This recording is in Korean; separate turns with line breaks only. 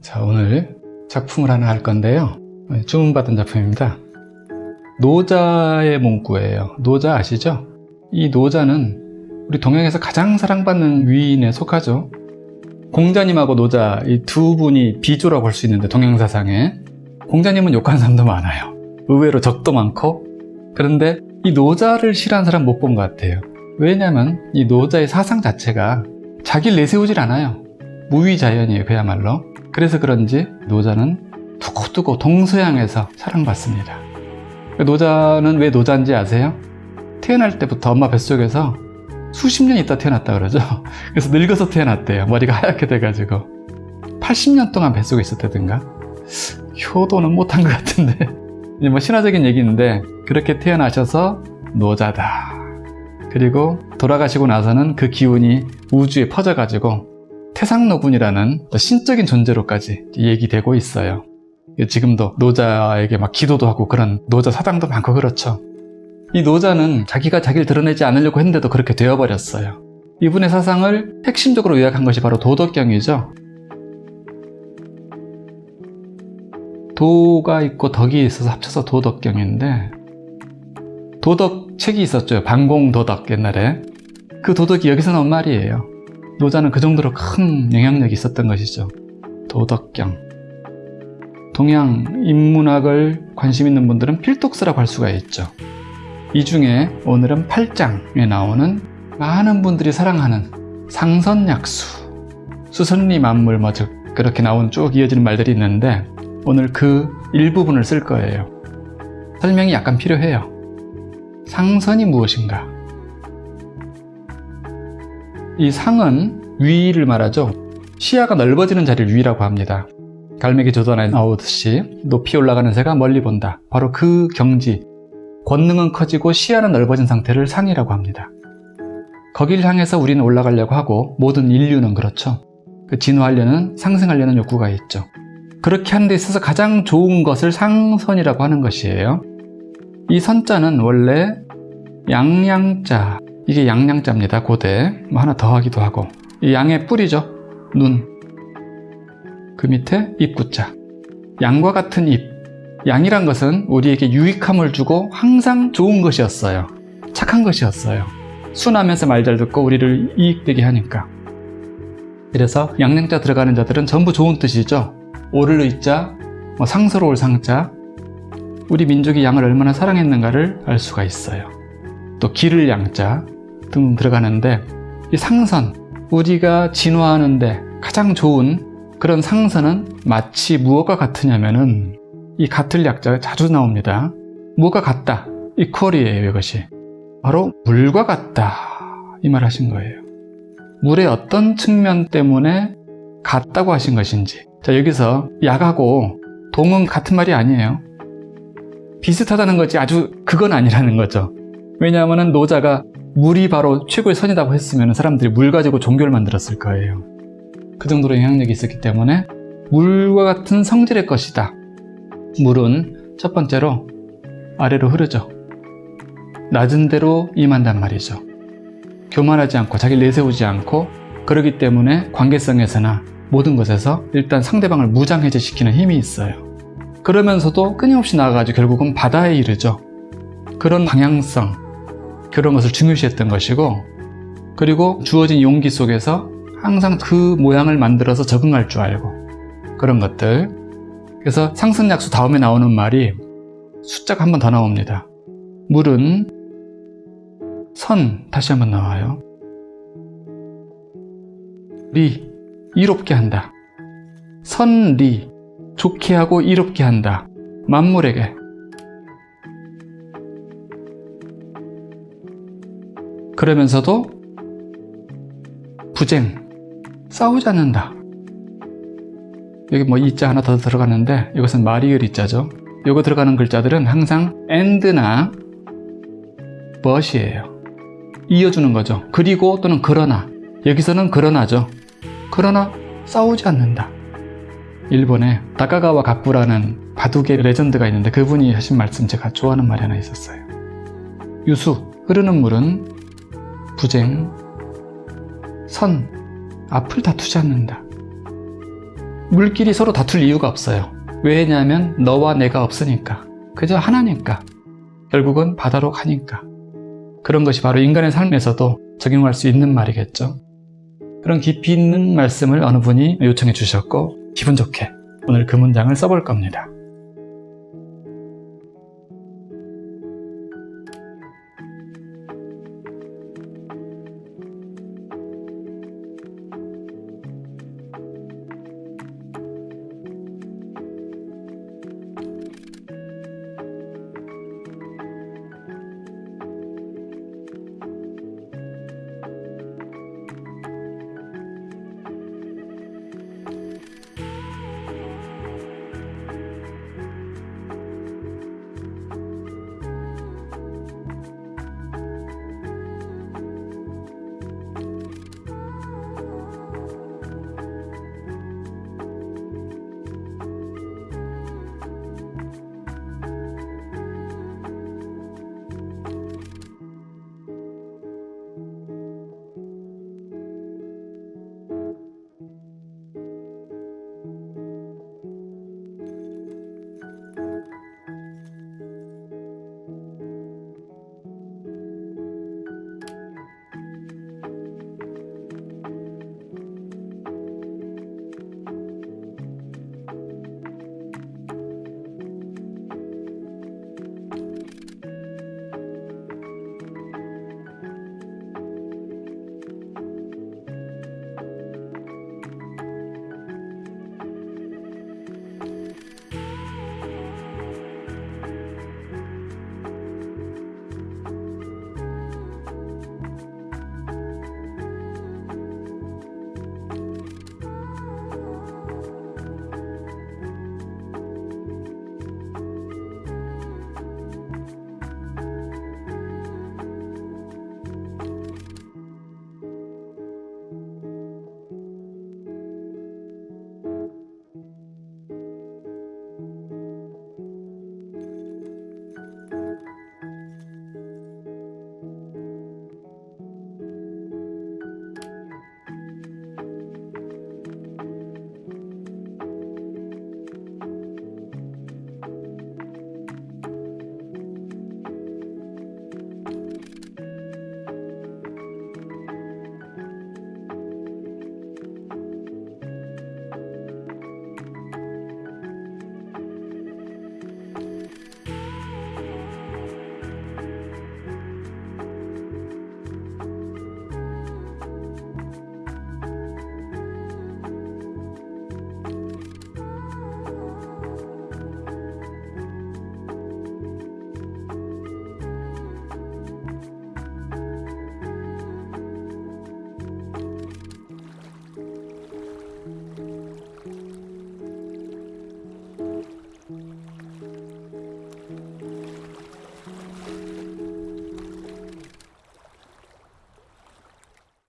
자, 오늘 작품을 하나 할 건데요. 네, 주문받은 작품입니다. 노자의 문구예요. 노자 아시죠? 이 노자는 우리 동양에서 가장 사랑받는 위인에 속하죠. 공자님하고 노자 이 두 분이 비조라고 할 수 있는데 동양사상에 공자님은 욕하는 사람도 많아요. 의외로 적도 많고 그런데 이 노자를 싫어하는 사람 못 본 것 같아요. 왜냐면 이 노자의 사상 자체가 자기를 내세우질 않아요. 무위자연이에요 그야말로. 그래서 그런지 노자는 두고두고 동서양에서 사랑받습니다. 노자는 왜 노자인지 아세요? 태어날 때부터 엄마 뱃속에서 수십 년 있다 태어났다 그러죠. 그래서 늙어서 태어났대요. 머리가 하얗게 돼가지고 80년 동안 뱃속에 있었다든가 효도는 못한 것 같은데 이제 뭐 신화적인 얘기인데 그렇게 태어나셔서 노자다. 그리고 돌아가시고 나서는 그 기운이 우주에 퍼져가지고 태상노군이라는 신적인 존재로까지 얘기되고 있어요. 지금도 노자에게 막 기도도 하고 그런 노자 사당도 많고 그렇죠. 이 노자는 자기가 자기를 드러내지 않으려고 했는데도 그렇게 되어버렸어요. 이분의 사상을 핵심적으로 요약한 것이 바로 도덕경이죠. 도가 있고 덕이 있어서 합쳐서 도덕경인데 도덕 책이 있었죠. 반공도덕 옛날에. 그 도덕이 여기서 나온 말이에요. 노자는 그 정도로 큰 영향력이 있었던 것이죠. 도덕경. 동양 인문학을 관심 있는 분들은 필독스라고 할 수가 있죠. 이 중에 오늘은 8장에 나오는 많은 분들이 사랑하는 상선약수, 수선리 만물 뭐 즉 그렇게 나온 쭉 이어지는 말들이 있는데 오늘 그 일부분을 쓸 거예요. 설명이 약간 필요해요. 상선이 무엇인가? 이 상은 위를 말하죠. 시야가 넓어지는 자리를 위라고 합니다. 갈매기 조던에 나오듯이 높이 올라가는 새가 멀리 본다. 바로 그 경지, 권능은 커지고 시야는 넓어진 상태를 상이라고 합니다. 거길 향해서 우리는 올라가려고 하고 모든 인류는 그렇죠. 그 진화하려는 상승하려는 욕구가 있죠. 그렇게 하는 데 있어서 가장 좋은 것을 상선이라고 하는 것이에요. 이 선자는 원래 양양자 이게 양양자입니다. 고대 뭐 하나 더 하기도 하고 이 양의 뿌리죠. 눈. 그 밑에 입구자. 양과 같은 입. 양이란 것은 우리에게 유익함을 주고 항상 좋은 것이었어요. 착한 것이었어요. 순하면서 말 잘 듣고 우리를 이익되게 하니까. 그래서 양양자 들어가는 자들은 전부 좋은 뜻이죠. 오를 의자, 뭐 상서로울 상자. 우리 민족이 양을 얼마나 사랑했는가를 알 수가 있어요. 또 기를 양자 등 들어가는데 이 상선, 우리가 진화하는데 가장 좋은 그런 상선은 마치 무엇과 같으냐면은 이 같을 약자가 자주 나옵니다. 뭐가 같다. 이퀄이에요, 이것이. 바로 물과 같다. 이 말 하신 거예요. 물의 어떤 측면 때문에 같다고 하신 것인지. 자, 여기서 약하고 동은 같은 말이 아니에요. 비슷하다는 거지 아주 그건 아니라는 거죠. 왜냐하면 노자가 물이 바로 최고의 선이라고 했으면 사람들이 물 가지고 종교를 만들었을 거예요. 그 정도로 영향력이 있었기 때문에 물과 같은 성질의 것이다. 물은 첫 번째로 아래로 흐르죠. 낮은 데로 임한단 말이죠. 교만하지 않고 자기를 내세우지 않고 그러기 때문에 관계성에서나 모든 것에서 일단 상대방을 무장해제시키는 힘이 있어요. 그러면서도 끊임없이 나아가지고 결국은 바다에 이르죠. 그런 방향성, 그런 것을 중요시했던 것이고 그리고 주어진 용기 속에서 항상 그 모양을 만들어서 적응할 줄 알고 그런 것들. 그래서 상승약수 다음에 나오는 말이 숫자가 한 번 더 나옵니다. 물은 선 다시 한번 나와요. 리 이롭게 한다. 선리 좋게 하고 이롭게 한다. 만물에게 그러면서도 부쟁, 싸우지 않는다. 여기 뭐 이자 하나 더 들어가는데 이것은 마리을 이자죠. 이거 들어가는 글자들은 항상 and나 but이에요. 이어주는 거죠. 그리고 또는 그러나 여기서는 그러나죠. 그러나 싸우지 않는다. 일본에 다카가와 가쿠라는 바둑의 레전드가 있는데 그분이 하신 말씀 제가 좋아하는 말이 하나 있었어요. 유수, 흐르는 물은 부쟁, 선, 앞을 다투지 않는다. 물끼리 서로 다툴 이유가 없어요. 왜냐하면 너와 내가 없으니까. 그저 하나니까. 결국은 바다로 가니까. 그런 것이 바로 인간의 삶에서도 적용할 수 있는 말이겠죠. 그런 깊이 있는 말씀을 어느 분이 요청해 주셨고 기분 좋게 오늘 그 문장을 써볼 겁니다.